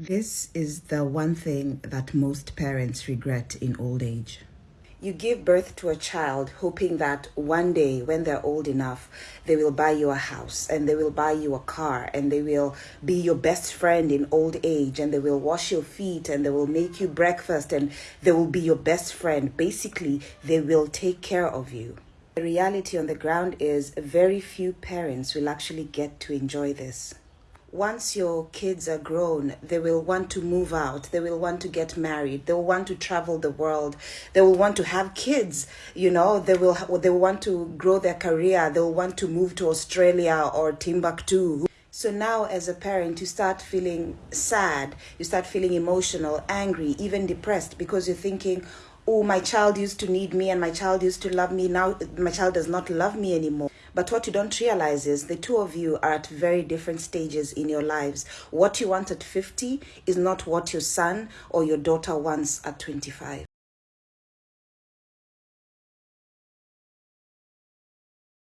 This is the one thing that most parents regret in old age. You give birth to a child hoping that one day when they're old enough, they will buy you a house and they will buy you a car and they will be your best friend in old age and they will wash your feet and they will make you breakfast and they will be your best friend. Basically, they will take care of you. The reality on the ground is very few parents will actually get to enjoy this once your kids are grown, they will want to move out. They will want to get married. They will want to travel the world. They will want to have kids. You know, they will they will want to grow their career. They will want to move to Australia or Timbuktu. So now, as a parent, you start feeling sad. You start feeling emotional, angry, even depressed because you're thinking, oh, my child used to need me and my child used to love me. Now my child does not love me anymore. But what you don't realize is the two of you are at very different stages in your lives. What you want at 50 is not what your son or your daughter wants at 25.